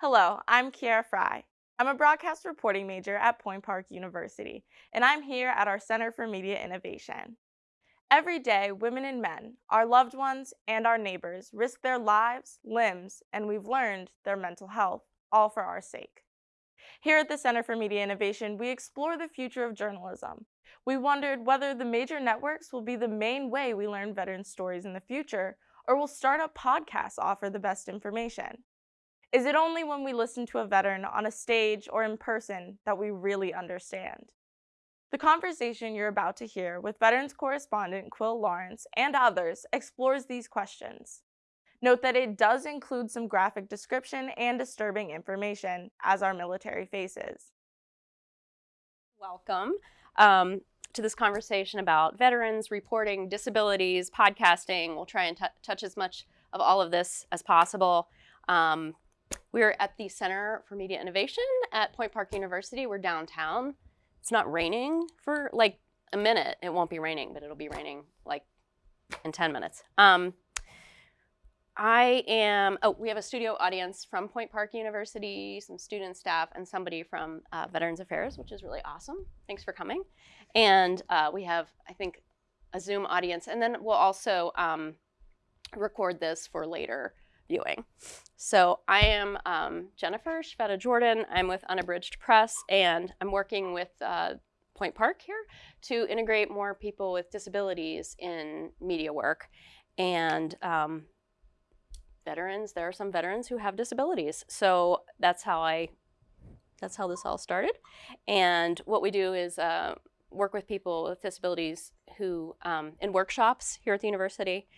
Hello, I'm Kiara Fry. I'm a broadcast reporting major at Point Park University, and I'm here at our Center for Media Innovation. Every day, women and men, our loved ones, and our neighbors risk their lives, limbs, and we've learned their mental health, all for our sake. Here at the Center for Media Innovation, we explore the future of journalism. We wondered whether the major networks will be the main way we learn veteran stories in the future, or will startup podcasts offer the best information? Is it only when we listen to a veteran on a stage or in person that we really understand? The conversation you're about to hear with Veterans correspondent Quil Lawrence and others explores these questions. Note that it does include some graphic description and disturbing information as our military faces. Welcome um, to this conversation about veterans, reporting, disabilities, podcasting. We'll try and touch as much of all of this as possible. Um, we're at the Center for Media Innovation at Point Park University. We're downtown. It's not raining for like a minute. It won't be raining, but it'll be raining like in 10 minutes. Um, I am, oh, we have a studio audience from Point Park University, some student staff, and somebody from uh, Veterans Affairs, which is really awesome. Thanks for coming. And uh, we have, I think, a Zoom audience. And then we'll also um, record this for later viewing. So I am um, Jennifer Szweda Jordan. I'm with Unabridged Press, and I'm working with uh, Point Park here to integrate more people with disabilities in media work. And um, veterans, there are some veterans who have disabilities. So that's how I, that's how this all started. And what we do is uh, work with people with disabilities who, um, in workshops here at the university,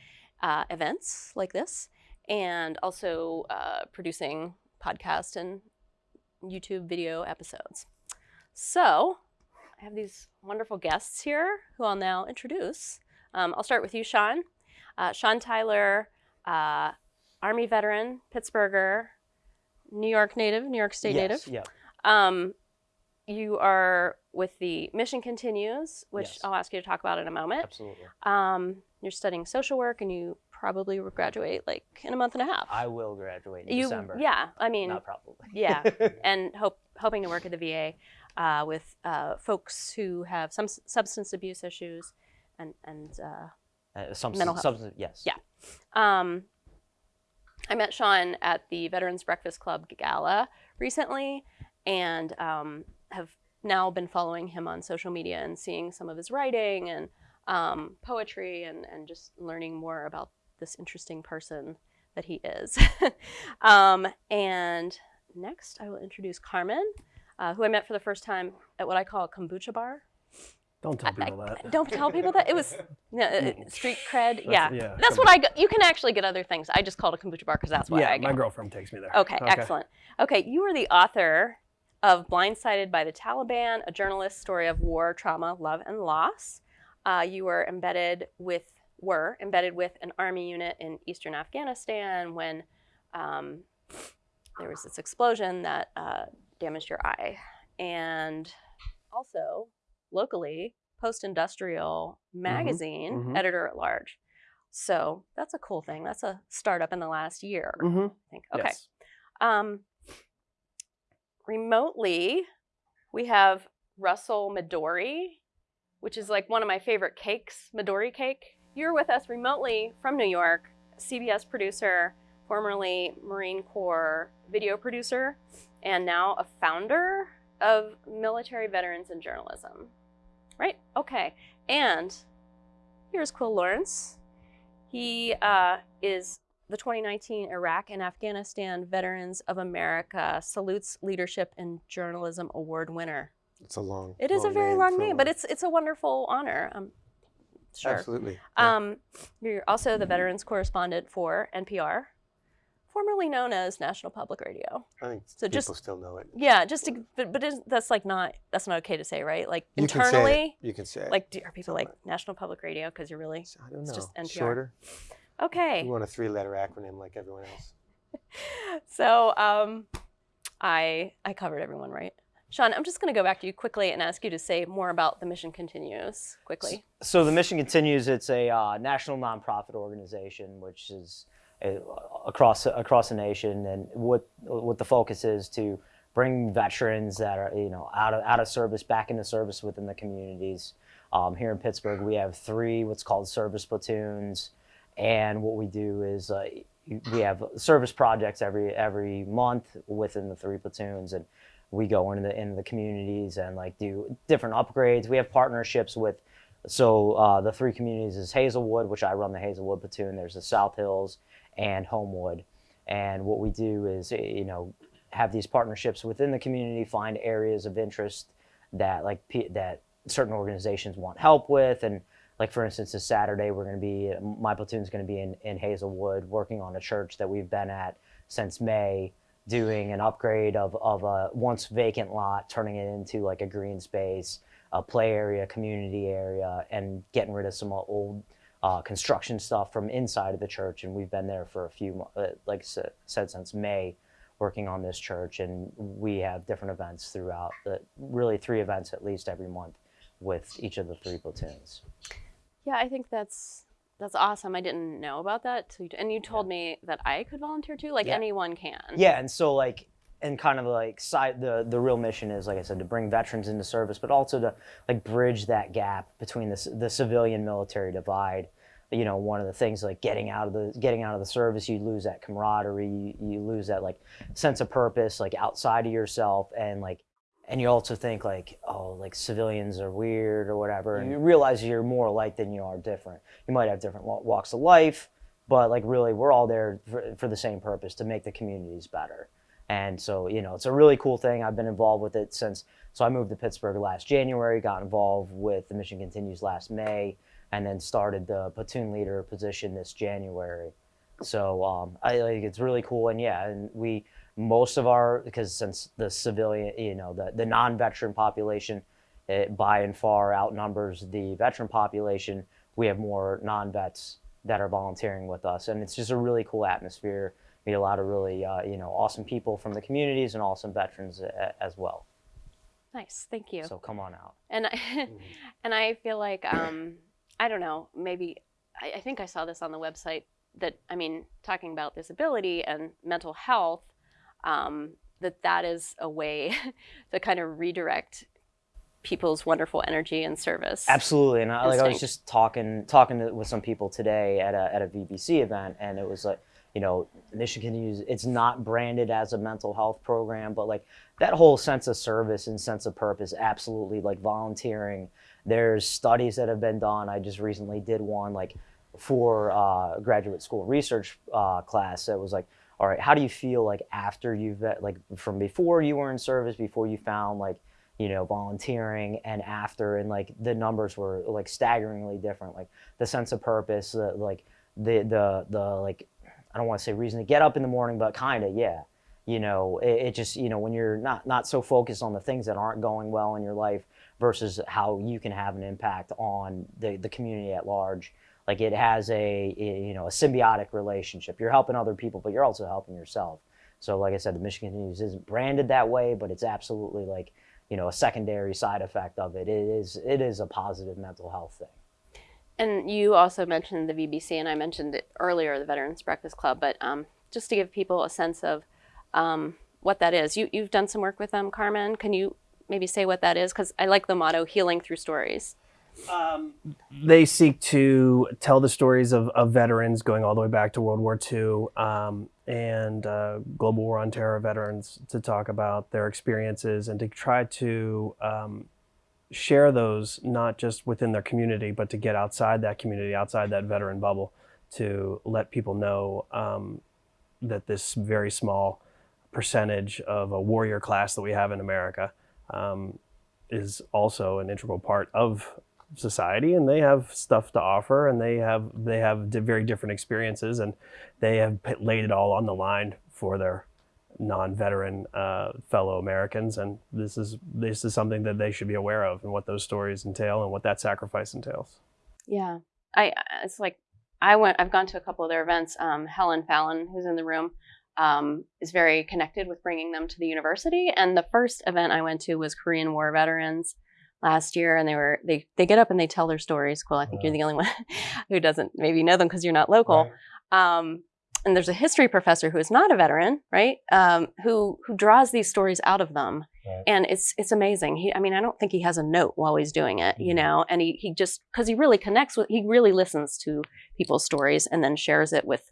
uh, events like this, and also uh, producing podcast and YouTube video episodes. So I have these wonderful guests here who I'll now introduce. Um, I'll start with you, Sean. Uh, Sean Tyler, uh, Army veteran, Pittsburgher, New York native, New York State yes, native. Yeah. Um, you are with the Mission Continues, which yes. I'll ask you to talk about in a moment. Absolutely. Um, you're studying social work and you probably graduate like in a month and a half. I will graduate in you, December. Yeah, I mean, not probably. yeah, and hope hoping to work at the VA uh, with uh, folks who have some substance abuse issues and and uh, uh, some, mental health. Substance, yes. Yeah. Um, I met Sean at the Veterans Breakfast Club Gala recently, and um, have now been following him on social media and seeing some of his writing and um, poetry and, and just learning more about this interesting person that he is. um, and next, I will introduce Carmen, uh, who I met for the first time at what I call a kombucha bar. Don't tell people I, that. Don't tell people that. It was know, uh, street cred. That's, yeah. yeah, That's what I go, you can actually get other things. I just called it a kombucha bar because that's what yeah, I go. my girlfriend takes me there. Okay, excellent. Okay, you are the author of Blindsided by the Taliban, a journalist's story of war, trauma, love, and loss. Uh, you were embedded with were embedded with an army unit in eastern Afghanistan when um, there was this explosion that uh, damaged your eye. And also, locally, Post Industrial Mm-hmm. Magazine, mhm. editor at large. So that's a cool thing. That's a startup in the last year, Mm-hmm. I think. Okay. Yes. Um, remotely, we have Russell Midori, which is like one of my favorite cakes, Midori cake. You're with us remotely from New York, CBS producer, formerly Marine Corps video producer, and now a founder of Military Veterans in Journalism. Right? Okay. And here's Quil Lawrence. He uh, is the 2019 Iraq and Afghanistan Veterans of America Salutes Leadership in Journalism Award winner. It's a long. It is a long very long name, but it's it's a wonderful honor. Um, sure. absolutely. yeah. Um, you're also the veterans correspondent for NPR, formerly known as National Public Radio. I think so people just- still know it. Yeah, just to, but, but that's like not that's not okay to say, right? Like You can say it. internally, You can say it. like do, are people like National Public Radio because you're really I don't know. it's just NPR. Shorter. okay? You want a three-letter acronym like everyone else. So um, I I covered everyone, right? Sean, I'm just going to go back to you quickly and ask you to say more about the mission continues quickly. So the mission continues. It's a uh, national nonprofit organization which is uh, across across the nation, and what what the focus is to bring veterans that are you know out of out of service back into service within the communities. Um, here in Pittsburgh, we have three what's called service platoons, and what we do is uh, we have service projects every every month within the three platoons, and we go into the into the communities and like do different upgrades. We have partnerships with so uh, the three communities is Hazelwood, which I run the Hazelwood platoon. There's the South Hills and Homewood, and what we do is you know have these partnerships within the community, find areas of interest that like that certain organizations want help with, and like for instance, this Saturday we're going to be my platoon's going to be in in Hazelwood working on a church that we've been at since May doing an upgrade of, of a once vacant lot, turning it into like a green space, a play area, community area, and getting rid of some old uh, construction stuff from inside of the church. And we've been there for a few, uh, like I said, since May, working on this church. And we have different events throughout, the, really three events at least every month with each of the three platoons. Yeah, I think that's that's awesome. I didn't know about that. So you, and you told me that I could volunteer too. Like Yeah. anyone can. Yeah, and so like, and kind of like side the the real mission is like I said to bring veterans into service, but also to like bridge that gap between the the civilian military divide. You know, one of the things like getting out of the getting out of the service, you lose that camaraderie, you, you lose that like sense of purpose, like outside of yourself, and like, and you also think like, oh, like civilians are weird or whatever, and you realize you're more alike than you are different. You might have different walks of life, but like really we're all there for, for the same purpose to make the communities better. And so you know it's a really cool thing. I've been involved with it since so i moved to pittsburgh last january got involved with the mission continues last may and then started the platoon leader position this january. So um, i think it's really cool. And yeah and we most of our because since the civilian you know the, the non-veteran population it by and far outnumbers the veteran population we have more non-vets that are volunteering with us and it's just a really cool atmosphere meet a lot of really uh, you know awesome people from the communities and awesome veterans a- as well Nice. Thank you. so come on out and I, and I feel like um, I don't know. Maybe I, I think I saw this on the website that I mean, talking about disability and mental health, um, that that is a way to kind of redirect people's wonderful energy and service. absolutely and I, like i was just talking talking to, with some people today at a, at a vbc event and it was like you know mission continues it's not branded as a mental health program but like that whole sense of service and sense of purpose absolutely like volunteering there's studies that have been done i just recently did one like for uh, graduate school research uh, class that was like all right how do you feel like after you've like from before you were in service before you found like you know volunteering and after and like the numbers were like staggeringly different like the sense of purpose the, like the the the like i don't want to say reason to get up in the morning but kind of yeah. You know it, it just you know when you're not not so focused on the things that aren't going well in your life versus how you can have an impact on the, the community at large like it has a, you know a symbiotic relationship you're helping other people but you're also helping yourself so like i said the mission continues isn't branded that way but it's absolutely like you know a secondary side effect of it. It is it is a positive mental health thing. And you also mentioned the VBC, and I mentioned it earlier, the Veterans Breakfast Club. But um, just to give people a sense of um, what that is, you you've done some work with them, Carmen. Can you maybe say what that is? Because I like the motto "Healing through Stories." They seek to tell the stories of, of veterans going all the way back to World War II um, and uh, Global War on Terror veterans to talk about their experiences and to try to um, share those not just within their community, but to get outside that community, outside that veteran bubble, to let people know um, that this very small percentage of a warrior class that we have in America um, is also an integral part of society and they have stuff to offer and they have they have very different experiences and they have laid it all on the line for their non-veteran uh, fellow Americans and this is this is something that they should be aware of and what those stories entail and what that sacrifice entails. Yeah, I I- it's like I went. I've gone to a couple of their events. Um, Helen Fallon, who's in the room, um, is very connected with bringing them to the university. And the first event I went to was Korean War veterans last year, and they were they they get up and they tell their stories. Cool. I think you're the only one who doesn't maybe know them because you're not local. Um, and there's a history professor who is not a veteran, right? Um, who who draws these stories out of them, Right. and it's it's amazing. He, I mean, I don't think he has a note while he's doing it, you Mhm. know. And he he just because he really connects with, he really listens to people's stories and then shares it with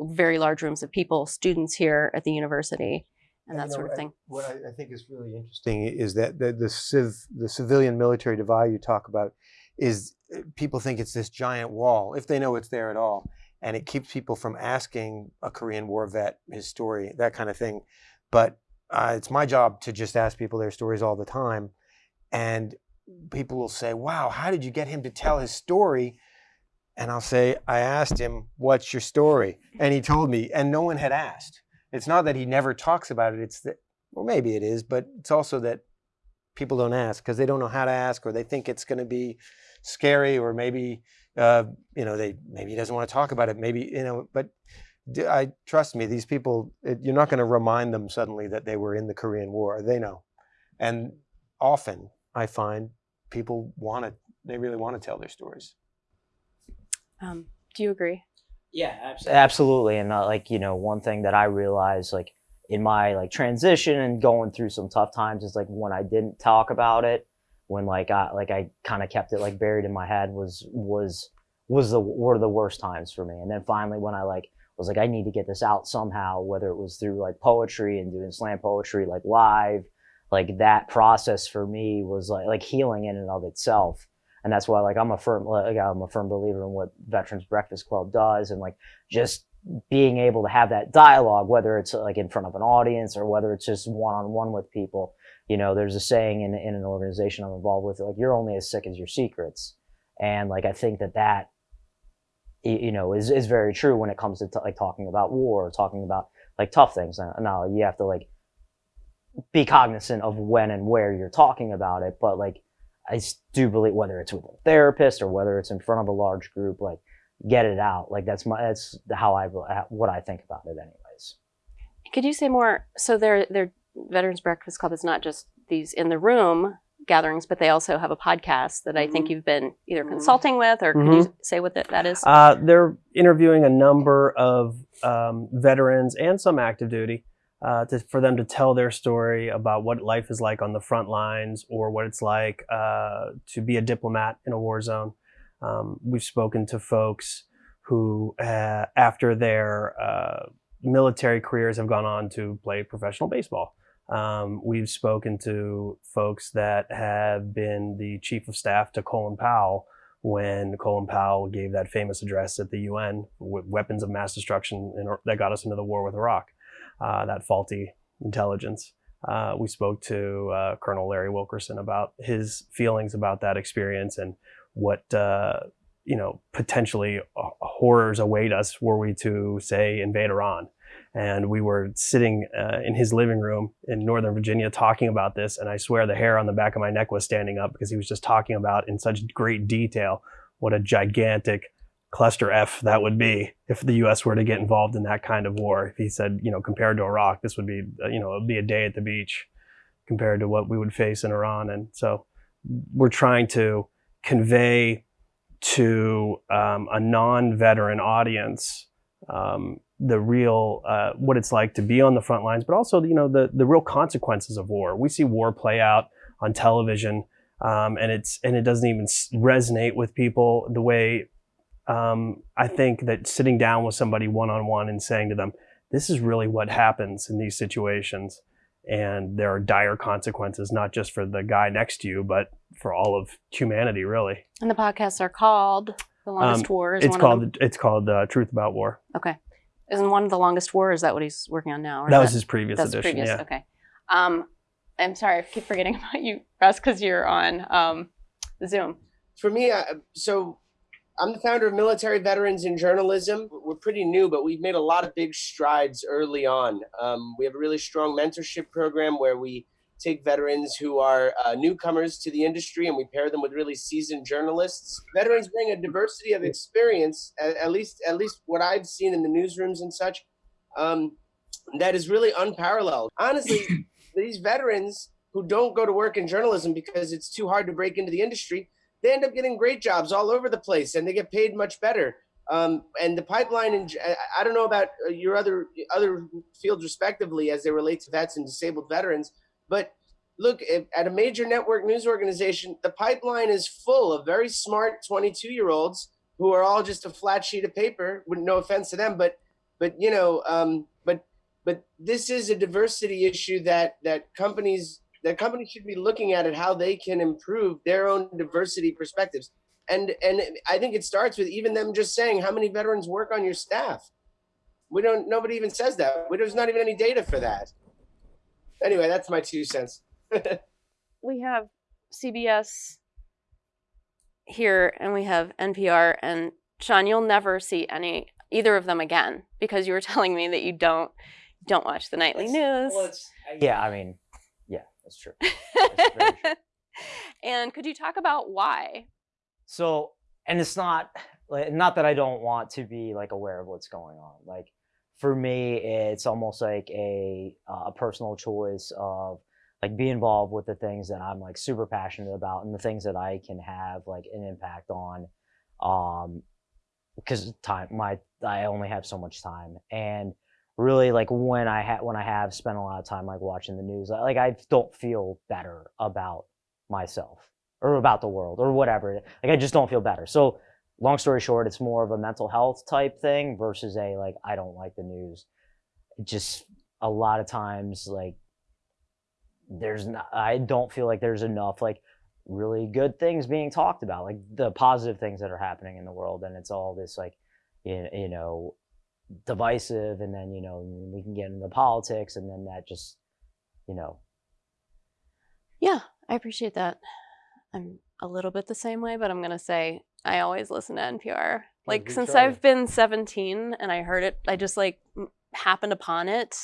very large rooms of people, students here at the university, and that you know, sort of I- thing. What I, I think is really interesting is that the, the civ the civilian military divide you talk about is uh, people think it's this giant wall if they know it's there at all, and it keeps people from asking a Korean War vet his story, that kind of thing. But uh, it's my job to just ask people their stories all the time, and people will say, "Wow, how did you get him to tell his story?" And I'll say, "I asked him, what's your story?" And he told me, and no one had asked. It's not that he never talks about it. It's that, well, maybe it is, but it's also that people don't ask because they don't know how to ask, or they think it's going to be scary, or maybe uh, you know they maybe he doesn't want to talk about it. Maybe you know, but I trust me. These people, it, you're not going to remind them suddenly that they were in the Korean War. They know, and often I find people want to. They really want to tell their stories. Um, do you agree? Yeah, absolutely. Absolutely, and uh, like you know, one thing that I realized, like in my like transition and going through some tough times, is like when I didn't talk about it, when like I like I kind of kept it like buried in my head was was was the were the worst times for me. And then finally, when I like was like I need to get this out somehow, whether it was through like poetry and doing slam poetry like live, like that process for me was like like healing in and of itself and that's why like I'm a firm like I'm a firm believer in what Veterans Breakfast Club does and like just being able to have that dialogue whether it's like in front of an audience or whether it's just one on one with people. You know there's a saying in in an organization I'm involved with like you're only as sick as your secrets. And like I think that that you know is is very true when it comes to like talking about war or talking about like tough things. Now now you have to like be cognizant of when and where you're talking about it but like I do believe whether it's with a therapist or whether it's in front of a large group, like get it out. Like that's my that's how I what I think about it, anyways. Could you say more? So their their Veterans Breakfast Club is not just these in the room gatherings, but they also have a podcast that I think you've been either consulting with, or could you say what that, that is? Uh, they're interviewing a number of um, veterans and some active duty uh, to, for them to tell their story about what life is like on the front lines or what it's like uh, to be a diplomat in a war zone. Um, we've spoken to folks who, uh, after their uh, military careers, have gone on to play professional baseball. Um, we've spoken to folks that have been the chief of staff to Colin Powell when Colin Powell gave that famous address at the UN with weapons of mass destruction in, that got us into the war with Iraq, that faulty intelligence. Uh, we spoke to uh, Colonel Larry Wilkerson about his feelings about that experience and what uh, you know potentially uh, horrors await us were we to say invade Iran. And we were sitting uh, in his living room in Northern Virginia talking about this, and I swear the hair on the back of my neck was standing up because he was just talking about in such great detail what a gigantic cluster F that would be if the U.S. were to get involved in that kind of war. If he said, you know, compared to Iraq, this would be, uh, you know, it would be a day at the beach compared to what we would face in Iran. And so we're trying to convey to um, a non-veteran audience um, the real uh, what it's like to be on the front lines, but also you know the the real consequences of war. We see war play out on television, um, and it's and it doesn't even resonate with people the way um, I think that sitting down with somebody one on one and saying to them, "This is really what happens in these situations." And there are dire consequences, not just for the guy next to you, but for all of humanity, really. and the podcasts are called The Longest Um, War. Is It's one called Of it's called uh, Truth About War. Okay. Isn't one of the longest war? Is that what he's working on now? or That is was his previous That's edition. previous. Yeah. Okay. Um, I'm sorry, I keep forgetting about you, Russ, because you're on um, Zoom. for me, I, so I'm the founder of Military Veterans in Journalism. We're pretty new, but we've made a lot of big strides early on. Um, we have a really strong mentorship program where we take veterans who are uh, newcomers to the industry and we pair them with really seasoned journalists. Veterans bring a diversity of experience, at, at least at least what I've seen in the newsrooms and such, um, that is really unparalleled. Honestly, these veterans who don't go to work in journalism because it's too hard to break into the industry they end up getting great jobs all over the place and they get paid much better. Um, and the pipeline, and I don't know about uh, your other other fields respectively as they relate to vets and disabled veterans, but look at a major network news organization, the pipeline is full of very smart 22 year olds who are all just a flat sheet of paper. With no offense to them, but but you know, um, but but this is a diversity issue that that companies that companies should be looking at it how they can improve their own diversity perspectives. And and I think it starts with even them just saying how many veterans work on your staff. We don't. Nobody even says that. We there's not even any data for that. Anyway, that's my two cents. we have CBS here and we have NPR and Sean, you'll never see any either of them again because you were telling me that you don't don't watch the nightly it's, news. Well, yeah, I mean, yeah, that's true. That's true. and could you talk about why? So, and it's not like, not that I don't want to be like aware of what's going on. Like for me, it's almost like a a personal choice of like be involved with the things that I'm like super passionate about and the things that I can have like an impact on um because time my I only have so much time and really like when I have when I have spent a lot of time like watching the news like I don't feel better about myself or about the world or whatever. Like I just don't feel better. So long story short it's more of a mental health type thing versus a like I don't like the news. Just a lot of times like there's not, I don't feel like there's enough like really good things being talked about, like the positive things that are happening in the world, and it's all this like, you know, divisive, and then you know we can get into politics, and then that just, you know. Yeah, I appreciate that. I'm a little bit the same way, but I'm gonna say I always listen to NPR. Like since I've been 17 and I heard it, I just like happened upon it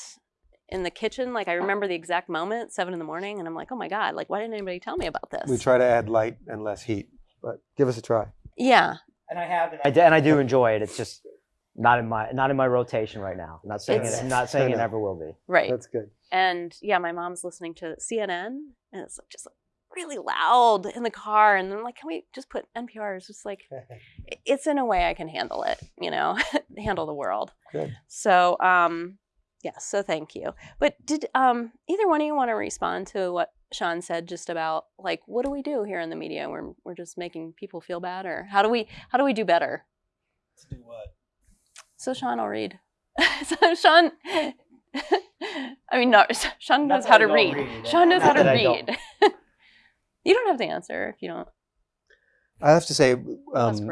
in the kitchen. Like I remember the exact moment, seven in the morning, and I'm like, oh my god, like why didn't anybody tell me about this? We try to add light and less heat, but give us a try. Yeah. And I have, I, and I do enjoy it. It's just not in my not in my rotation right now. I'm not saying it's, it. I'm not saying it ever will be. Right. That's good. And yeah, my mom's listening to CNN, and it's just really loud in the car, and I'm like, can we just put NPR? It's just like, it's in a way I can handle it. You know, handle the world. Good. So, um, Yes, so thank you. But did um, either one of you want to respond to what Sean said just about like what do we do here in the media? We're we're just making people feel bad, or how do we how do we do better? To do what? So Sean, I'll read. so Sean, I mean, no, Sean knows how to read. read. Sean knows how to read. you don't have to answer if you don't. I have to say, um,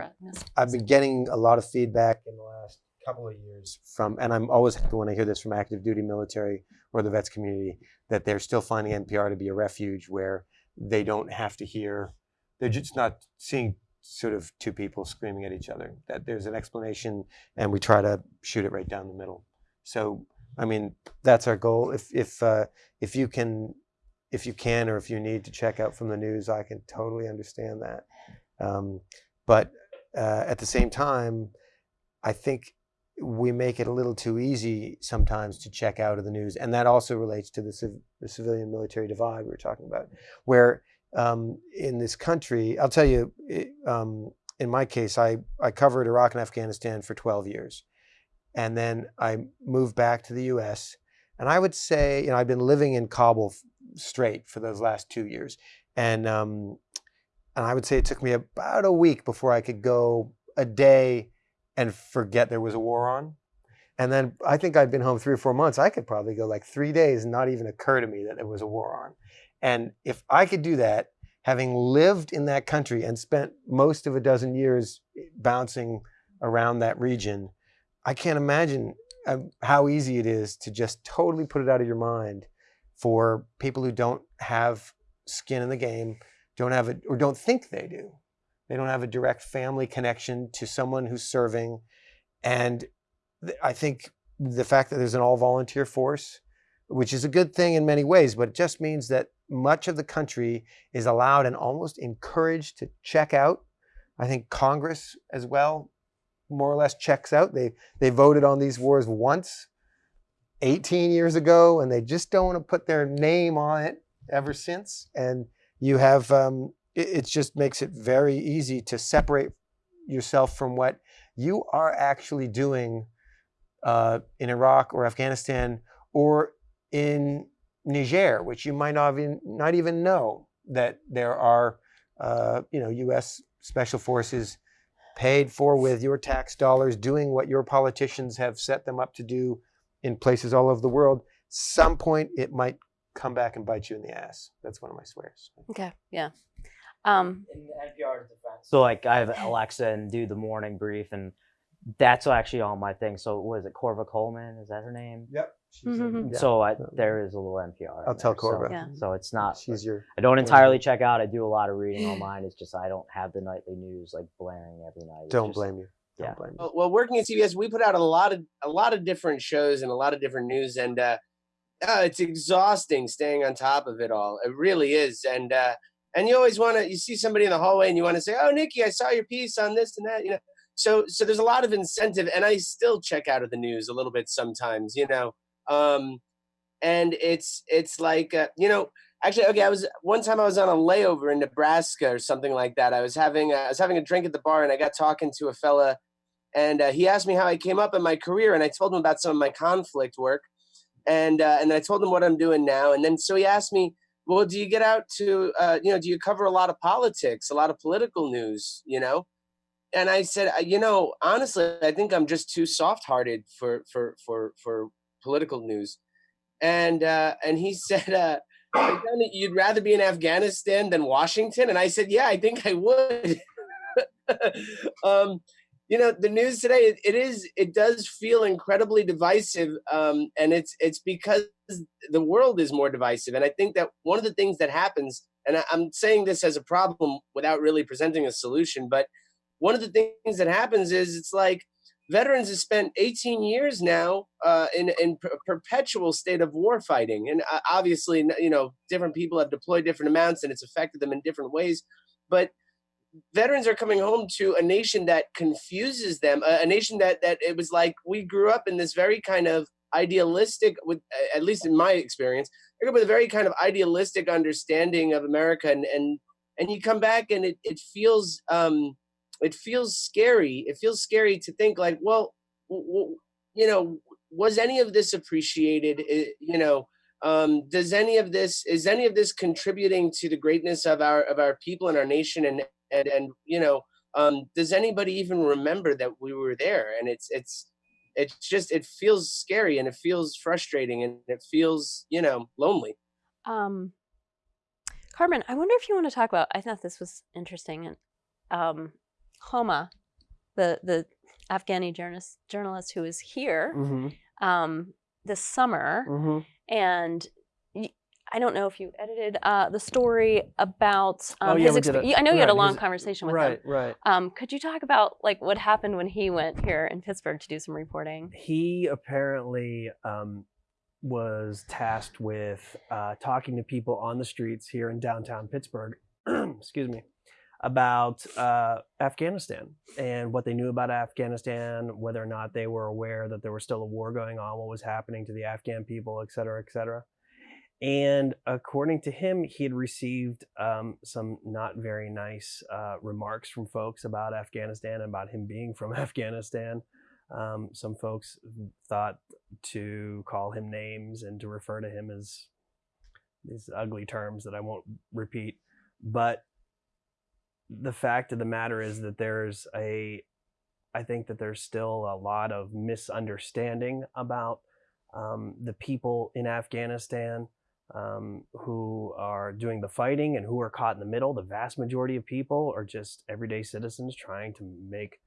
I've been getting a lot of feedback in the last couple of years from, and I'm always happy when I hear this from active duty military or the vets community, that they're still finding NPR to be a refuge where they don't have to hear, they're just not seeing sort of two people screaming at each other. That there's an explanation, and we try to shoot it right down the middle. So, I mean, that's our goal. If if uh, if you can, if you can, or if you need to check out from the news, I can totally understand that. Um, but uh, at the same time, I think we make it a little too easy sometimes to check out of the news. And that also relates to the, civ the civilian military divide we were talking about, where um, in this country, I'll tell you, it, um, in my case, I, I covered Iraq and Afghanistan for 12 years. And then I moved back to the US. And I would say, you know, I've been living in Kabul straight for those last two years. And, um, and I would say it took me about a week before I could go a day and forget there was a war on. And then I think I'd been home three or four months. I could probably go like three days and not even occur to me that there was a war on. And if I could do that, having lived in that country and spent most of a dozen years bouncing around that region, I can't imagine um, how easy it is to just totally put it out of your mind for people who don't have skin in the game, don't have it, or don't think they do. They don't have a direct family connection to someone who's serving. And I think the fact that there's an all volunteer force, which is a good thing in many ways, but it just means that much of the country is allowed and almost encouraged to check out. I think Congress as well more or less checks out. They, they voted on these wars once 18 years ago, and they just don't want to put their name on it ever since. And you have um, it, it just makes it very easy to separate yourself from what you are actually doing uh, in Iraq or Afghanistan or in Niger, which you might not even, not even know that there are, uh, you know, U.S. special forces paid for with your tax dollars doing what your politicians have set them up to do in places all over the world. Some point it might come back and bite you in the ass. That's one of my swears. Okay. Yeah. Um, in NPR's defense. So like I have Alexa and do the morning brief, and that's actually all my thing. So what is it, Korva Coleman? Is that her name? Yep. Yeah. So I, there is a little NPR. I'll tell there, so- Yeah. So it's not. She's your. I don't entirely check out. I do a lot of reading online. It's just I don't have the nightly news like blaring every night. It's Don't just- blame you. Don't yeah. blame you. Well, well, working at CBS, we put out a lot of a lot of different shows and a lot of different news, and uh, uh, it's exhausting staying on top of it all. It really is, and uh, and you always want to. You see somebody in the hallway, and you want to say, "Oh, Nikki, I saw your piece on this and that." You know, so so there's a lot of incentive, and I still check out of the news a little bit sometimes. You know, um, and it's it's like uh, you know. Actually, okay. I was one time I was on a layover in Nebraska or something like that. I was having a, I was having a drink at the bar, and I got talking to a fella and uh, he asked me how I came up in my career, and I told him about some of my conflict work, and uh, and I told him what I'm doing now, and then so he asked me, well, do you get out to uh, you know, do you cover a lot of politics, a lot of political news, you know? And I said, "Uh, you know, honestly, I think I'm just too soft-hearted for for for for political news, and uh, and he said. Uh, "You'd rather be in Afghanistan than Washington, and I said, "Yeah, I think I would." um, you know the news today it, it is it does feel incredibly divisive um, and it's it's because the world is more divisive and i think that one of the things that happens and I, i'm saying this as a problem without really presenting a solution but one of the things that happens is it's like veterans have spent 18 years now uh, in in per- perpetual state of war fighting and uh, obviously you know different people have deployed different amounts and it's affected them in different ways but veterans are coming home to a nation that confuses them a, a nation that that it was like we grew up in this very kind of idealistic with at least in my experience I grew up with a very kind of idealistic understanding of america and and and you come back and it, it feels um it feels scary. It feels scary to think like well you know was any of this appreciated? You know um, does any of this is any of this contributing to the greatness of our of our people and our nation? And and and you know um, does anybody even remember that we were there? And it's it's it's just it feels scary and it feels frustrating and it feels you know lonely. Um, Carmen, I wonder if you want to talk about. I thought this was interesting, and um, Homa, the the Afghani journalist journalist who is here Mm-hmm. um, this summer, Mm-hmm. and I don't know if you edited uh, the story about um, Oh, yeah, his. we did expe- a- you- I know you had a long his- conversation with Right, him. right. Um, could you talk about like what happened when he went here in Pittsburgh to do some reporting? He apparently um, was tasked with uh, talking to people on the streets here in downtown Pittsburgh. excuse me. About uh, Afghanistan and what they knew about Afghanistan, whether or not they were aware that there was still a war going on, what was happening to the Afghan people, et cetera, et cetera. And according to him, he had received um, some not very nice uh, remarks from folks about Afghanistan and about him being from Afghanistan. Um, some folks thought to call him names and to refer to him as these ugly terms that I won't repeat. But the fact of the matter is that there's a, I think that there's still a lot of misunderstanding about um, the people in Afghanistan um, who are doing the fighting and who are caught in the middle. The vast majority of people are just everyday citizens trying to make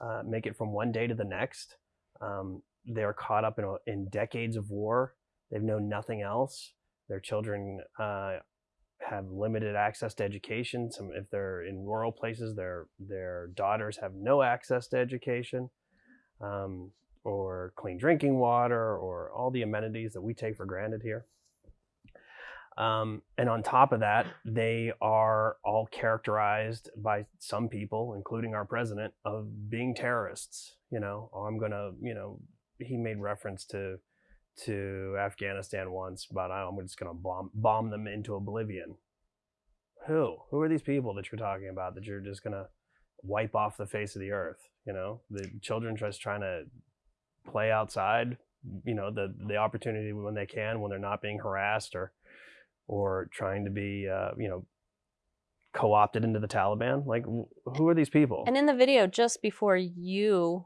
uh, make it from one day to the next. Um, they're caught up in, in decades of war. They've known nothing else. Their children uh, have limited access to education. Some, if they're in rural places, their their daughters have no access to education, um, or clean drinking water, or all the amenities that we take for granted here. Um, and on top of that, they are all characterized by some people, including our president, of being terrorists. You know, oh, I'm gonna, you know, he made reference to to Afghanistan once, but I'm just gonna bomb bomb them into oblivion. Who? Who are these people that you're talking about that you're just gonna wipe off the face of the earth. You know, the children just trying to play outside. You know, the the opportunity when they can, when they're not being harassed or or trying to be, uh, you know, co-opted into the Taliban. Like, who are these people? And in the video, just before you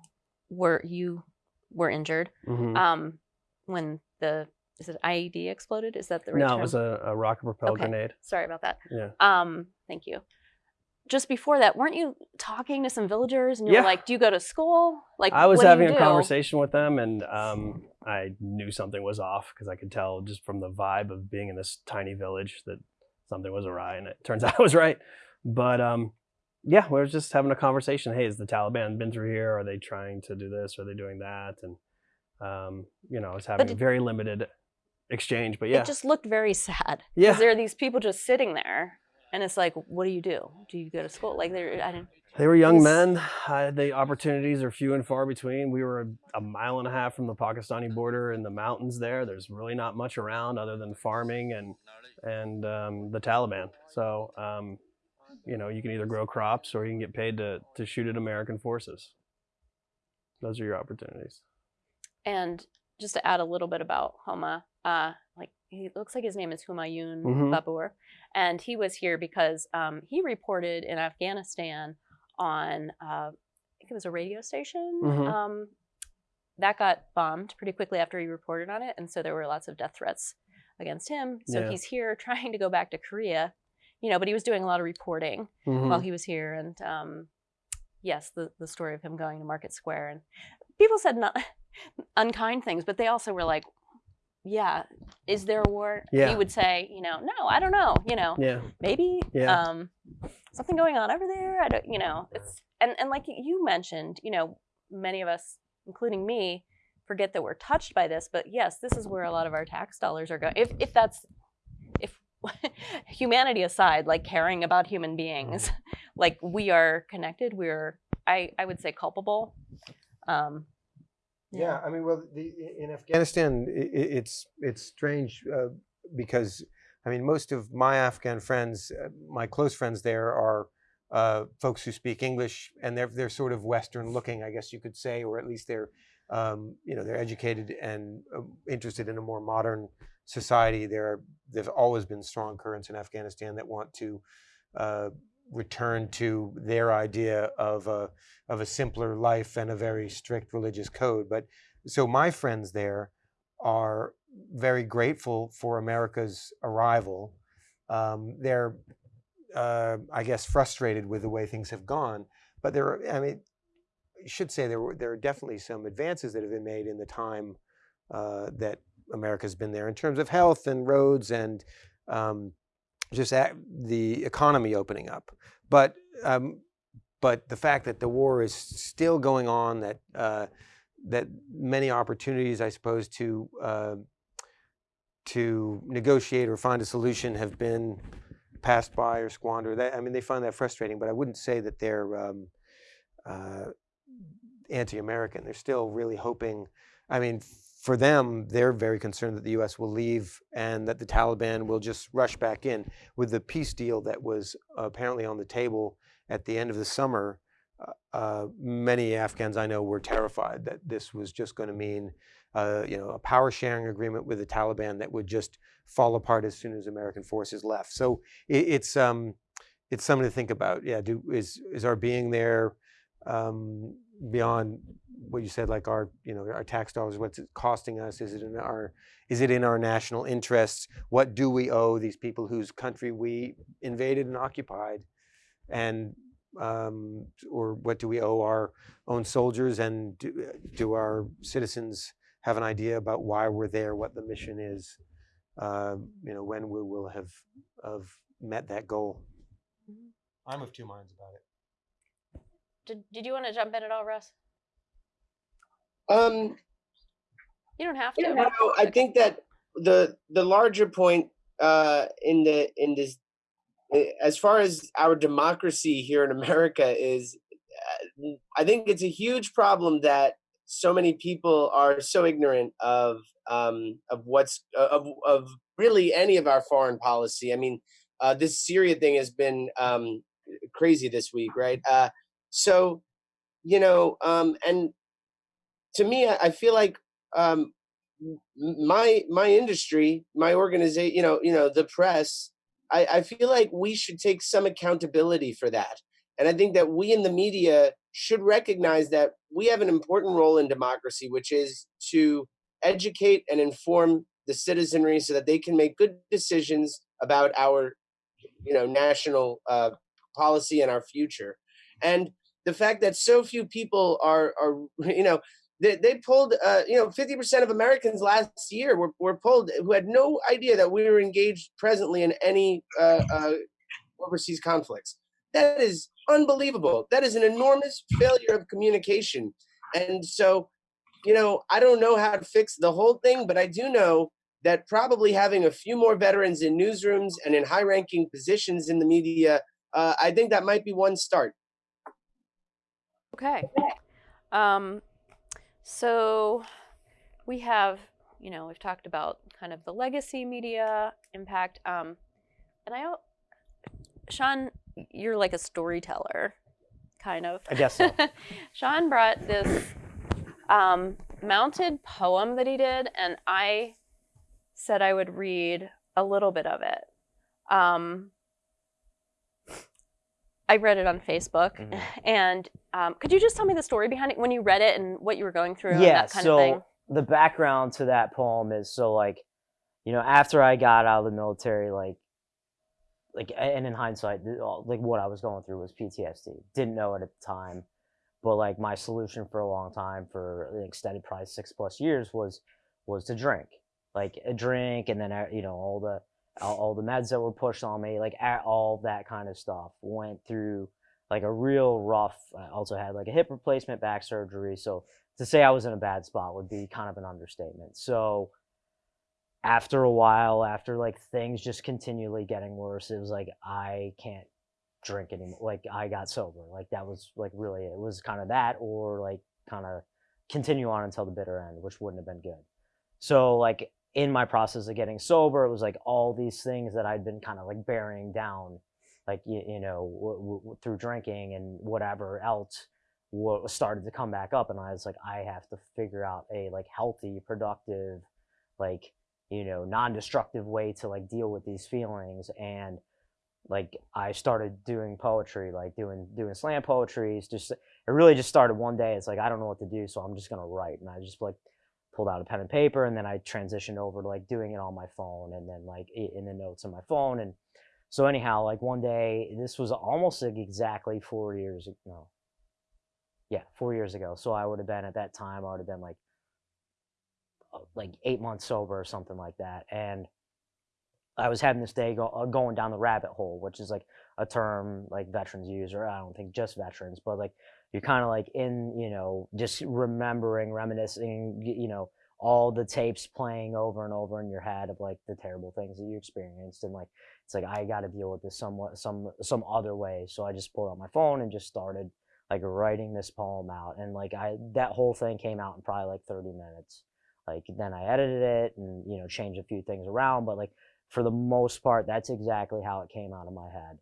were you were injured, Mhm. um, when the is it IED exploded? Is that the right no, term? it was a, a rocket propelled Okay. grenade. Sorry about that. Yeah. Um, thank you. Just before that, weren't you talking to some villagers and you Yeah. were like, "Do you go to school?" Like, I was what do you having a do? conversation with them, and um, I knew something was off because I could tell just from the vibe of being in this tiny village that something was awry, and it turns out I was right. But um, yeah, we were just having a conversation. Hey, has the Taliban been through here? Are they trying to do this? Are they doing that? And um, you know, I was having a very limited exchange. But yeah, It just looked very sad. Yeah. Because there are these people just sitting there, and it's like, what do you do? Do you go to school? Like, there, I didn't. They were young men. Uh, the opportunities are few and far between. We were a, a mile and a half from the Pakistani border in the mountains there. There's really not much around other than farming and and um, the Taliban. So um, you know, you can either grow crops or you can get paid to to shoot at American forces. Those are your opportunities. And just to add a little bit about Homa, uh, like he looks like his name is Humayun Mhm. Babur, and he was here because um, he reported in Afghanistan on uh, I think it was a radio station. Mhm. Um, that got bombed pretty quickly after he reported on it, and so there were lots of death threats against him. So Yeah. he's here trying to go back to Korea, you know, but he was doing a lot of reporting Mhm. while he was here, and um, yes, the the story of him going to Market Square, and people said not unkind things, but they also were like, "Yeah, is there a war?" Yeah. He would say, "You know, no, I don't know. You know, yeah, maybe Yeah. um, something going on over there. I don't, you know, it's and and like you mentioned, you know, many of us, including me, forget that we're touched by this. But yes, this is where a lot of our tax dollars are going. If if that's if humanity aside, like caring about human beings, like we are connected. We're I I would say culpable. Um, Yeah, I mean, well, the, in Afghanistan, i i- it's it's strange uh, because I mean, most of my Afghan friends, uh, my close friends there, are uh, folks who speak English, and they're they're sort of Western looking, I guess you could say, or at least they're um, you know they're educated and uh, interested in a more modern society. There there've always been strong currents in Afghanistan that want to uh, return to their idea of a of a simpler life and a very strict religious code. But so my friends there are very grateful for America's arrival. Um, they're, uh, I guess, frustrated with the way things have gone. But there, are, I mean, I should say there were there are definitely some advances that have been made in the time uh, that America's been there in terms of health and roads and um, just the economy opening up. But um, but the fact that the war is still going on, that uh, that many opportunities, I suppose, to uh, to negotiate or find a solution have been passed by or squandered. That, I mean, they find that frustrating. But I wouldn't say that they're um, uh, anti-American. They're still really hoping. I mean, for them, they're very concerned that the U.S. will leave and that the Taliban will just rush back in. With the peace deal that was apparently on the table at the end of the summer, uh, uh, many Afghans I know were terrified that this was just going to mean, uh, you know, a power sharing agreement with the Taliban that would just fall apart as soon as American forces left. So it, it's um, it's something to think about. Yeah, do is is our being there um, beyond what you said, like our you know our tax dollars? What's it costing us? Is it in our is it in our national interests? What do we owe these people whose country we invaded and occupied? and um, or what do we owe our own soldiers and do, do our citizens have an idea about why we're there what the mission is uh, you know when we will have have met that goal i'm of two minds about it did Did you want to jump in at all, Russ? Um, You don't have to. you know, I think that the the larger point uh, in the in this, eh, as far as our democracy here in America is, uh, I think it's a huge problem that so many people are so ignorant of um, of what's of of really any of our foreign policy. I mean, uh, this Syria thing has been um, crazy this week, right? Uh, so you know um and to me i, feel like um my my industry my organization you know you know the press I, I feel like we should take some accountability for that. And i think that we in the media should recognize that we have an important role in democracy which is to educate and inform the citizenry so that they can make good decisions about our you know national uh, policy and our future. And the fact that so few people are are you know they, they pulled uh, you know 50% of americans last year were, were pulled who had no idea that we were engaged presently in any uh, uh, overseas conflicts. That is unbelievable. That is an enormous failure of communication. And so you know i don't know how to fix the whole thing but i do know that probably having a few more veterans in newsrooms and in high ranking positions in the media uh, i think that might be one start Okay. Um, so we have, you know, we've talked about kind of the legacy media impact. Um, and I, Sean, you're like a storyteller, kind of. I guess so. Sean brought this um, mounted poem that he did, and I said I would read a little bit of it. Um, I read it on Facebook, Mhm. and um, could you just tell me the story behind it when you read it and what you were going through and yeah that kind so of thing? the background to that poem is so like you know after i got out of the military like like and in hindsight like what i was going through was ptsd didn't know it at the time but like my solution for a long time for an extended probably six plus years was was to drink like a drink and then uh, you know all the all, all the meds that were pushed on me like all that kind of stuff went through like a real rough i also had like a hip replacement back surgery so to say I was in a bad spot would be kind of an understatement. So after a while, after like things just continually getting worse, it was like I can't drink anymore. Like I got sober. Like that was like really it was kind of that or like kind of continue on until the bitter end, which wouldn't have been good. So like in my process of getting sober, it was like all these things that I'd been kind of like burying down, like you, you know, through drinking and whatever else what started to come back up and i was like i have to figure out a like healthy productive like you know non-destructive way to like deal with these feelings and like i started doing poetry like doing doing slam poetry it's just it really just started one day it's like i don't know what to do so i'm just going to write and i just like pulled out a pen and paper and then i transitioned over to like doing it on my phone and then like in the notes on my phone and so anyhow like one day this was almost like exactly four years ag- no yeah, four years ago. So I would have been at that time. I would have been like, uh, like eight months sober or something like that. And I was having this day go, uh, going down the rabbit hole, which is like a term like veterans use, or I don't think just veterans, but like you're kind of like in, you know, just remembering, reminiscing, you know, all the tapes playing over and over in your head of like the terrible things that you experienced, and like it's like I got to deal with this somewhat, some some other way. So I just pulled out my phone and just started like writing this poem out. And like i that whole thing came out in probably like 30 minutes. Like then i edited it and you know changed a few things around. But like for the most part that's exactly how it came out of my head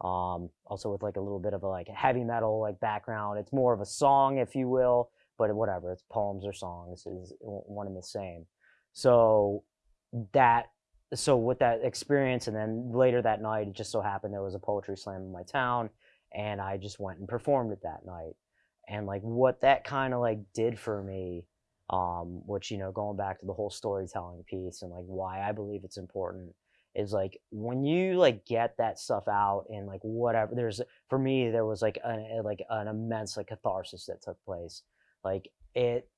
um also with like a little bit of a like heavy metal like background it's more of a song if you will but whatever it's poems or songs is one and the same so that so with that experience and then later that night it just so happened there was a poetry slam in my town and I just went and performed it that night. And like what that kind of like did for me, um, which you know, going back to the whole storytelling piece and like why I believe it's important is like when you like get that stuff out and like whatever there's for me there was like an a- like an immense like catharsis that took place. Like it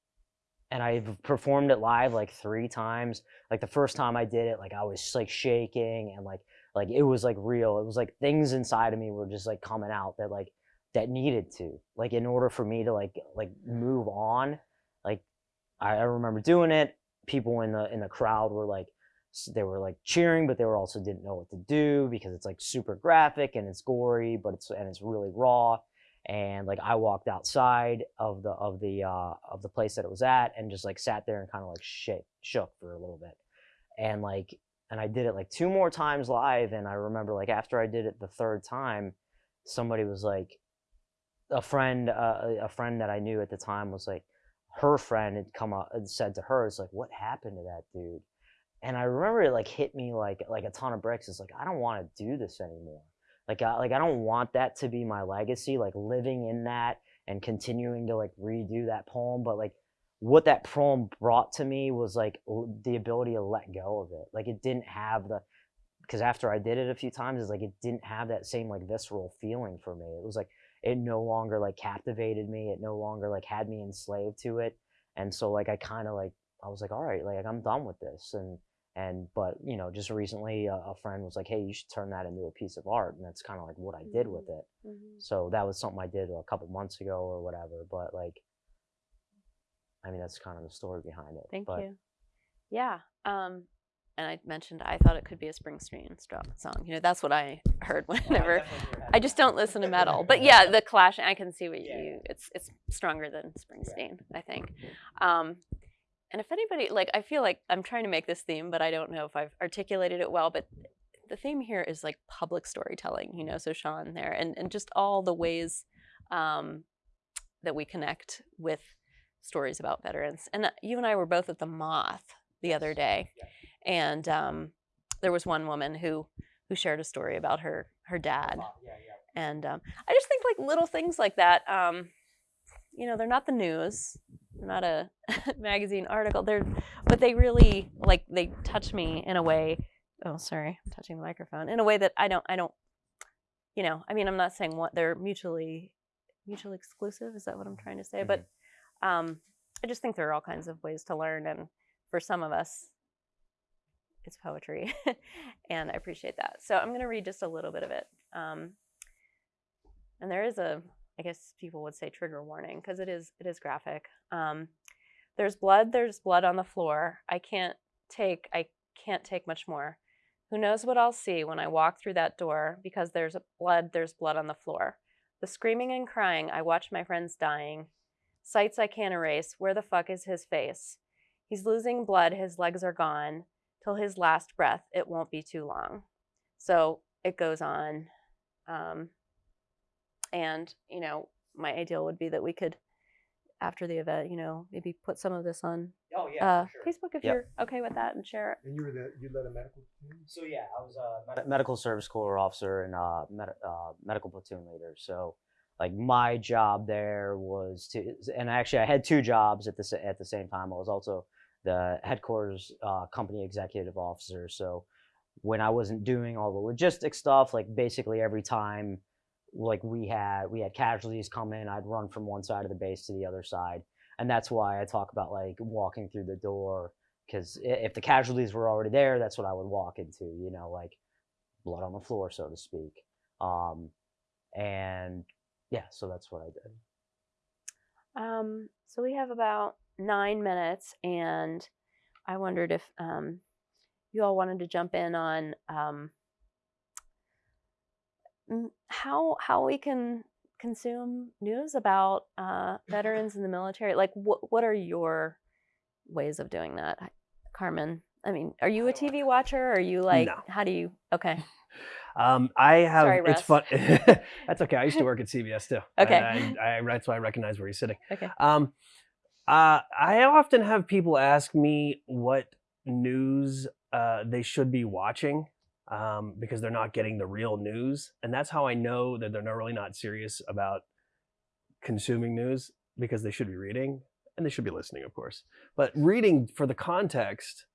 and I've performed it live like three times. Like the first time I did it like I was like shaking and like like it was like real. It was like things inside of me were just like coming out that like that needed to. Like in order for me to like like move on like I, I remember doing it. People in the in the crowd were like s- they were like cheering but they were also didn't know what to do because it's like super graphic and it's gory but it's and it's really raw and like I walked outside of the of the uh of the place that it was at and just like sat there and kind of like shit shook for a little bit and like and I did it like two more times live and I remember like after I did it the third time somebody was like a friend, uh, a friend that I knew at the time was like, her friend had come up and said to her, "It's like, what happened to that dude?" And I remember it like hit me like like a ton of bricks. It's like I don't want to do this anymore. Like I like I don't want that to be my legacy. Like living in that and continuing to like redo that poem, but like what that poem brought to me was like the ability to let go of it. Like it didn't have the because after I did it a few times, it's like it didn't have that same like visceral feeling for me. It was like it no longer like captivated me. It no longer like had me enslaved to it. And so like I kind of like I was like, all right, like I'm done with this. And and but you know, just recently a, a friend was like, hey, you should turn that into a piece of art. And that's kind of like what I did with it. Mhm. So that was something I did a couple months ago or whatever. But like, I mean, that's kind of the story behind it. Thank but, you. Yeah. Um, and I mentioned I thought it could be a Springsteen song. You know, that's what I heard whenever. I just don't listen to metal, but yeah, the Clash. I can see what Yeah. you. It's it's stronger than Springsteen, I think. Um, and if anybody like, I feel like I'm trying to make this theme, but I don't know if I've articulated it well. But the theme here is like public storytelling. You know, so Sean there, and and just all the ways um, that we connect with stories about veterans. And uh, you and I were both at the Moth the other day, and um, there was one woman who who shared a story about her her dad Yeah, yeah. and um, I just think like little things like that. Um, you know, they're not the news, they're not a magazine article. They're, but they really like they touch me in a way. Oh, sorry, I'm touching the microphone in a way that I don't. I don't. You know, I mean, I'm not saying what they're mutually mutually exclusive. Is that what I'm trying to say? But um, I just think there are all kinds of ways to learn, and for some of us, it's poetry, and I appreciate that. So I'm going to read just a little bit of it. Um, and there is a i guess people would say trigger warning because it is it is graphic um, there's blood there's blood on the floor i can't take i can't take much more. Who knows what i'll see when i walk through that door because there's blood there's blood on the floor. The screaming and crying i watch my friends dying. Sights i can't erase where the fuck is his face? He's losing blood his legs are gone till his last breath it won't be too long. So it goes on um, and you know my ideal would be that we could after the event you know maybe put some of this on Oh uh, facebook if Yep. you're okay with that and share it And you were the you led a medical team. So yeah, I was a med- medical service corps officer and uh, med- uh, medical platoon leader. So like my job there was to, and actually I had two jobs at the at the same time. I was also the headquarters uh, company executive officer. So when I wasn't doing all the logistic stuff, like basically every time like we had we had casualties come in, I'd run from one side of the base to the other side, and that's why I talk about like walking through the door because if the casualties were already there, that's what I would walk into, you know, like blood on the floor, so to speak. Um, and yeah, so that's what I did. um, so we have about nine minutes and i wondered if um, you all wanted to jump in on um, how how we can consume news about uh, veterans in the military like what what are your ways of doing that carmen i mean are you a tv watcher or are you like No. how do you okay Um, I have. Sorry, it's fun. that's okay. I used to work at CBS too. Okay. I, I, that's why I recognize where he's sitting. okay Um, uh, I often have people ask me what news uh, they should be watching um, because they're not getting the real news, and that's how I know that they're not really not serious about consuming news because they should be reading and they should be listening, of course. But reading for the context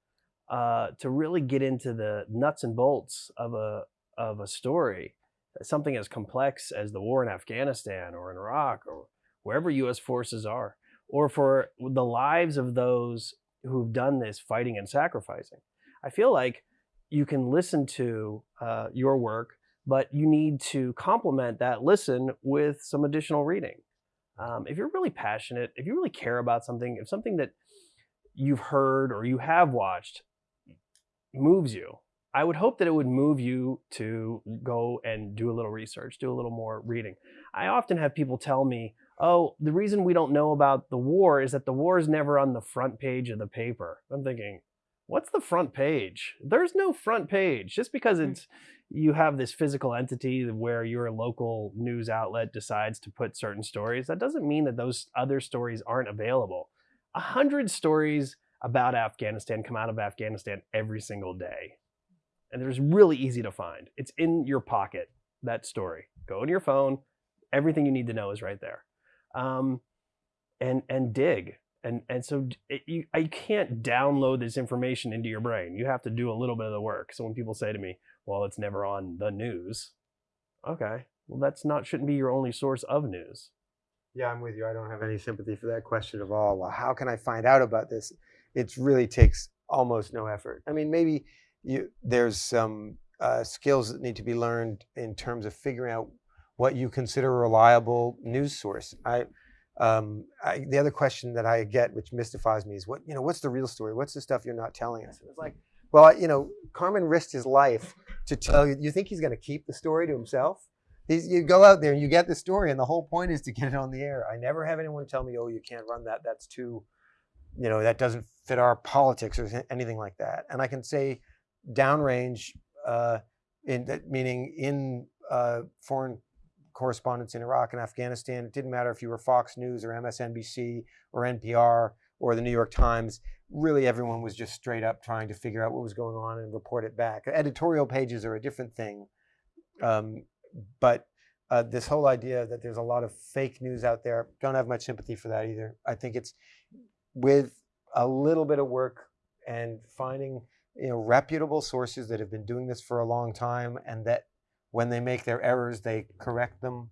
uh, to really get into the nuts and bolts of a of a story, something as complex as the war in Afghanistan or in Iraq or wherever U.S. forces are, or for the lives of those who've done this fighting and sacrificing. I feel like you can listen to uh, your work, but you need to complement that listen with some additional reading. Um, if you're really passionate, if you really care about something, if something that you've heard or you have watched moves you, I would hope that it would move you to go and do a little research, do a little more reading. I often have people tell me, oh, the reason we don't know about the war is that the war is never on the front page of the paper. I'm thinking, what's the front page? There's no front page. Just because Mm. it's you have this physical entity where your local news outlet decides to put certain stories, that doesn't mean that those other stories aren't available. A hundred stories about Afghanistan come out of Afghanistan every single day. And there's really easy to find. It's in your pocket, that story. Go in your phone, everything you need to know is right there. Um, and and dig and and so it, you I can't download this information into your brain. You have to do a little bit of the work. So when people say to me, "Well, it's never on the news," okay, well that's not shouldn't be your only source of news. Yeah, I'm with you. I don't have any sympathy for that question at all. Well, how can I find out about this? It really takes almost no effort. I mean, maybe you, there's some uh, skills that need to be learned in terms of figuring out what you consider a reliable news source. I, um, I, the other question that I get, which mystifies me, is what you know, what's the real story? What's the stuff you're not telling us? And it's like, well, you know, Carmen risked his life to tell you. You think he's going to keep the story to himself? He's, you go out there and you get the story, and the whole point is to get it on the air. I never have anyone tell me, "Oh, you can't run that. That's too, you know, that doesn't fit our politics or anything like that." And I can say, downrange, uh, in that meaning in uh, foreign correspondence in Iraq and Afghanistan, it didn't matter if you were Fox News or MSNBC or NPR or the New York Times. Really, everyone was just straight up trying to figure out what was going on and report it back. Editorial pages are a different thing. Um, but uh, this whole idea that there's a lot of fake news out there, don't have much sympathy for that either. I think it's with a little bit of work and finding you know reputable sources that have been doing this for a long time and that when they make their errors they correct them.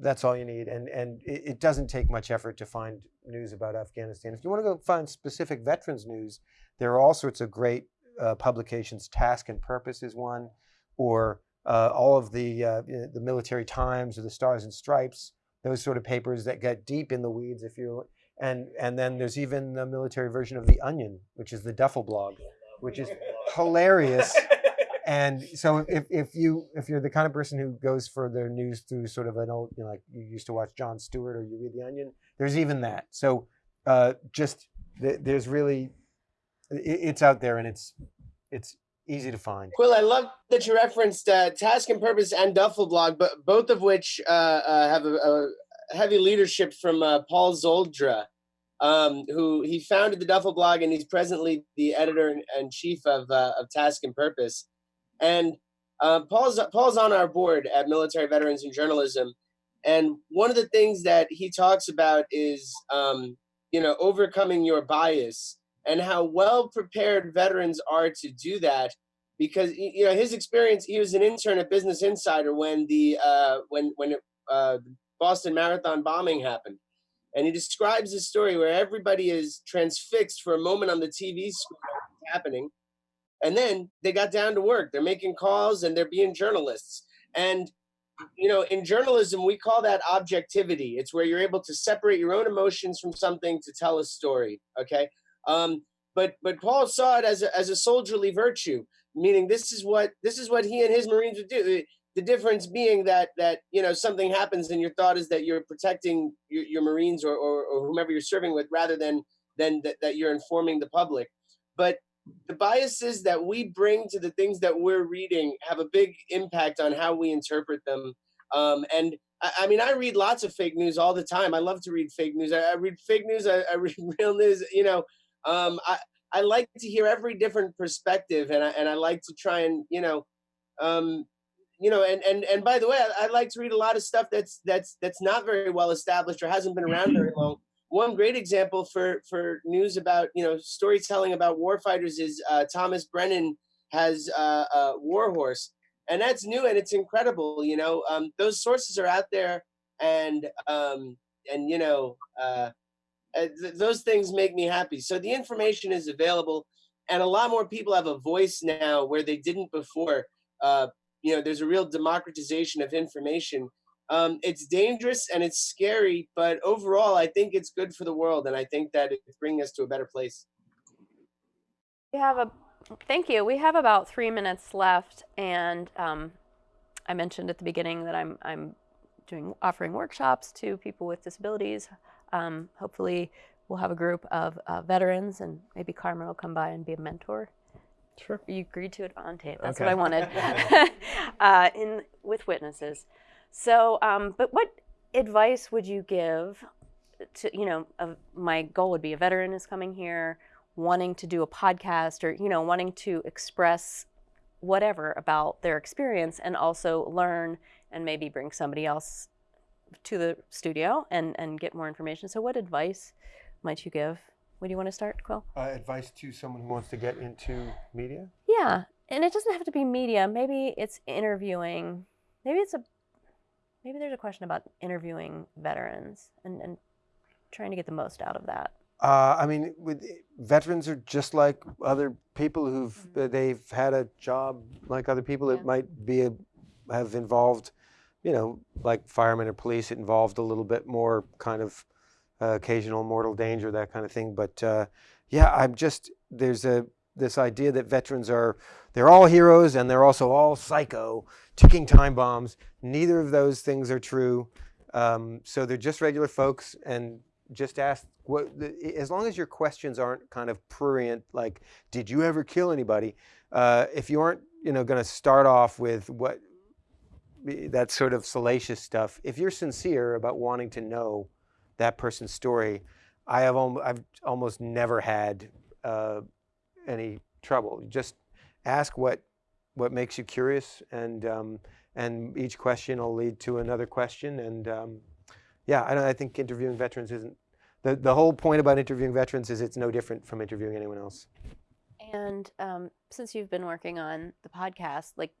That's all you need. And and it, it doesn't take much effort to find news about afghanistan. If you want to go find specific veterans news there are all sorts of great uh, publications. Task and purpose is one or uh, all of the uh, the military times or the stars and stripes those sort of papers that get deep in the weeds if you and and then there's even the military version of the onion which is the duffel blog which is hilarious and so if, if you if you're the kind of person who goes for their news through sort of an old you know like you used to watch Jon Stewart or you read the Onion, there's even that. So uh, just th- there's really it, it's out there and it's it's easy to find. Quil, I love that you referenced uh, Task and Purpose and Duffel Blog, but both of which uh, uh, have a, a heavy leadership from uh, Paul Szoldra, um, who he founded the Duffel Blog, and he's presently the editor and, and chief of uh, of Task and Purpose. And uh, Paul's Paul's on our board at Military Veterans in Journalism, and one of the things that he talks about is um, you know overcoming your bias and how well prepared veterans are to do that because you know his experience he was an intern at business insider when the uh, when when it, uh, boston marathon bombing happened. And he describes this story where everybody is transfixed for a moment on the tv screen happening and then they got down to work. They're making calls and they're being journalists. And you know in journalism we call that objectivity. It's where you're able to separate your own emotions from something to tell a story okay? Um, but but paul saw it as a, as a soldierly virtue meaning this is what this is what he and his marines would do. The difference being that that you know something happens and your thought is that you're protecting your, your marines or, or, or whomever you're serving with rather than than that, that you're informing the public. But the biases that we bring to the things that we're reading have a big impact on how we interpret them. Um, and I, I, mean, I read lots of fake news all the time. I love to read fake news. I, I read fake news. I, I, read real news. You know, um, I I like to hear every different perspective, and I and I like to try and you know, um, you know, and and and by the way, I, I like to read a lot of stuff that's that's that's not very well established or hasn't been around very long one great example for for news about you know storytelling about warfighters is uh, Thomas Brennan has uh, uh, Warhorse, and that's new and it's incredible. You know, um, those sources are out there, and um, and you know, uh, th- those things make me happy. So the information is available, and a lot more people have a voice now where they didn't before. Uh, you know, there's a real democratization of information um, it's dangerous and it's scary, but overall, I think it's good for the world, and I think that it's bringing us to a better place. We have a thank you. We have about three minutes left, and um, I mentioned at the beginning that I'm I'm doing offering workshops to people with disabilities. Um, hopefully, we'll have a group of uh, veterans, and maybe Carmen will come by and be a mentor. Sure. You agreed to it on tape. That's Okay. what I wanted. uh, in with witnesses. So, um, but what advice would you give to you know? Uh, my goal would be a veteran is coming here, wanting to do a podcast, or you know, wanting to express whatever about their experience, and also learn and maybe bring somebody else to the studio and and get more information. So, what advice might you give? Where do you want to start, Quil? Uh, advice to someone who wants to get into media? Yeah, and it doesn't have to be media. Maybe it's interviewing. Maybe it's a maybe there's a question about interviewing veterans and, and trying to get the most out of that. Uh, I mean, with, veterans are just like other people who've uh, they've had a job like other people. Yeah. It might be a, have involved, you know, like firemen or police. It involved a little bit more kind of uh, occasional mortal danger, that kind of thing. But uh, yeah, I'm just there's a this idea that veterans are they're all heroes and they're also all psycho, ticking time bombs. Neither of those things are true. Um, so they're just regular folks, and just ask what as long as your questions aren't kind of prurient, like "Did you ever kill anybody?" Uh, if you aren't, you know, going to start off with what that sort of salacious stuff. If you're sincere about wanting to know that person's story, I have al- I've almost never had uh, any trouble. Just ask what what makes you curious, and um, and each question will lead to another question. And um, yeah, I, don't- I think interviewing veterans isn't the the whole point about interviewing veterans is it's no different from interviewing anyone else. And um, since you've been working on the podcast, like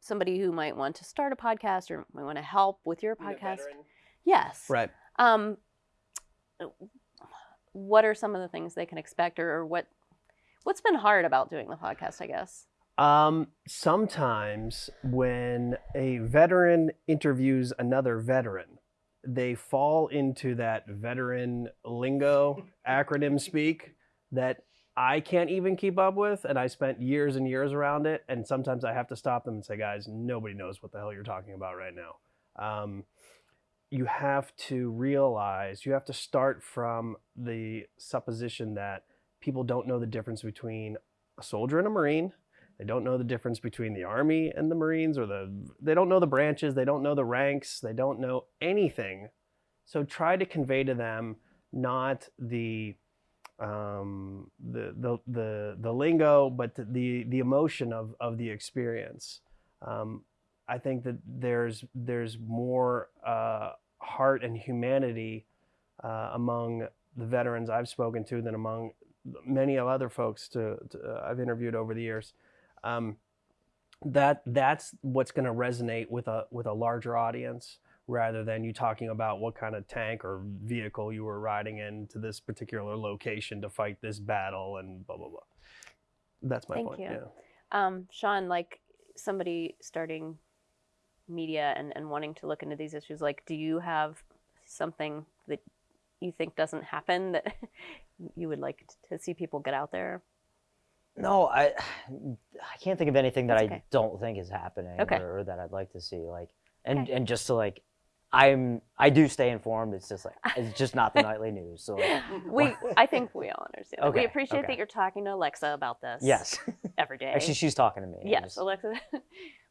somebody who might want to start a podcast or might want to help with your podcast, yes, Right. Um, what are some of the things they can expect, or, or what what's been hard about doing the podcast? I guess. Um, sometimes when a veteran interviews another veteran, they fall into that veteran lingo acronym speak that I can't even keep up with. And I spent years and years around it. And sometimes I have to stop them and say, guys, nobody knows what the hell you're talking about right now. Um, you have to realize, you have to start from the supposition that people don't know the difference between a soldier and a Marine. They don't know the difference between the Army and the Marines, or the they don't know the branches, they don't know the ranks, they don't know anything. So try to convey to them not the um, the, the the the lingo, but the the emotion of of the experience. Um, I think that there's there's more uh, heart and humanity uh, among the veterans I've spoken to than among many of other folks to, to uh, I've interviewed over the years. Um, that that's what's going to resonate with a with a larger audience rather than you talking about what kind of tank or vehicle you were riding in to this particular location to fight this battle and blah blah blah. That's my Thank point. you. Yeah. Um, Sean, like somebody starting media and, and wanting to look into these issues, like, do you have something that you think doesn't happen that you would like to see people get out there? No, I I can't think of anything that That's I don't think is happening Okay. or, or that I'd like to see. Like and Okay. and just to like I'm I do stay informed. It's just like it's just not the nightly news. So like, We, I think we all understand. that. we appreciate okay. that you're talking to Alexa about this. yes, every day. actually she's talking to me. Yes, just- Alexa.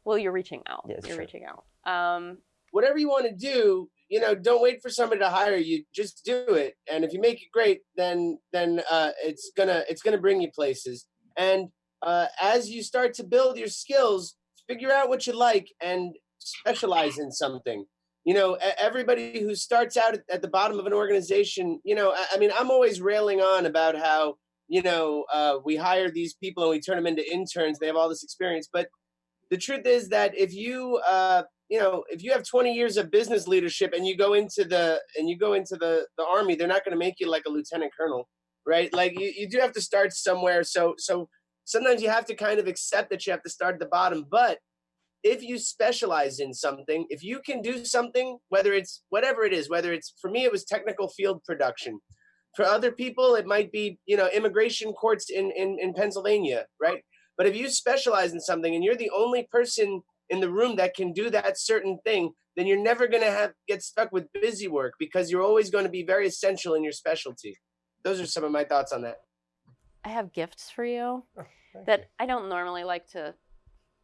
well, you're reaching out. Yeah, you're true. reaching out. Um, whatever you want to do, you know, don't wait for somebody to hire you. Just do it. And if you make it great, then then uh, it's gonna it's gonna bring you places. And uh, as you start to build your skills, figure out what you like and specialize in something. You know, everybody who starts out at, the bottom of an organization, you know, I, I mean, I'm always railing on about how you know uh, we hire these people and we turn them into interns. They have all this experience, but the truth is that if you uh, you know if you have 20 years of business leadership and you go into the and you go into the the army they're not going to make you like a lieutenant colonel right? Like you, you do have to start somewhere. So so sometimes you have to kind of accept that you have to start at the bottom. But if you specialize in something if you can do something whether it's whatever it is whether it's for me it was technical field production. For other people it might be you know immigration courts in in, in pennsylvania right? But if you specialize in something and you're the only person in the room that can do that certain thing, then you're never going to have get stuck with busy work because you're always going to be very essential in your specialty. those are some of my thoughts on that. I have gifts for you Thank that you. I don't normally like to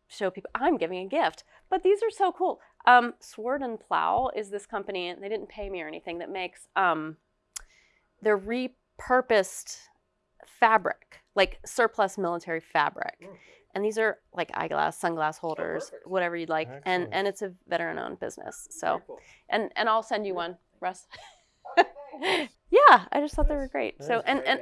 show people. I'm giving a gift, but these are so cool. Um, Sword and Plough is this company, and they didn't pay me or anything, that makes um, they're repurposed fabric, like surplus military fabric. And these are like eyeglass, sunglass holders, perfect. whatever you'd like, and Excellent. and it's a veteran-owned business. So, cool. and and I'll send you one, Russ. yeah, I just thought they were great. So and and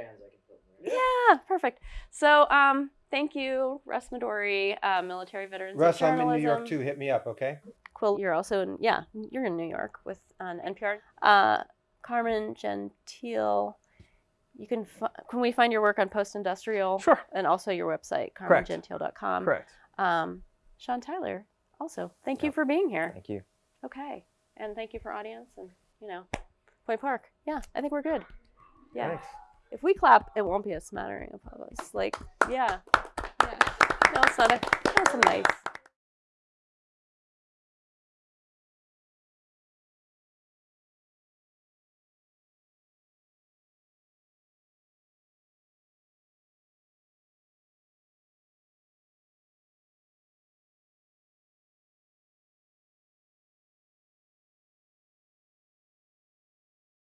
yeah, perfect. So, um, thank you, Russ Midori, uh, military veterans. of Russ, I'm in New York too. Hit me up, okay? Quil, you're also in, yeah, you're in New York with on NPR. Uh, Carmen Gentile. You can can we find your work on Post Industrial Sure. and also your website carmengentile.com. Correct. Um, Sean Tyler, also thank you for being here. Thank you. Okay, and thank you for audience and you know, Point Park. Yeah, I think we're good. Yeah. Thanks. If we clap, it won't be a smattering of us. Like, yeah. Yeah. No, it's not a, that's a nice.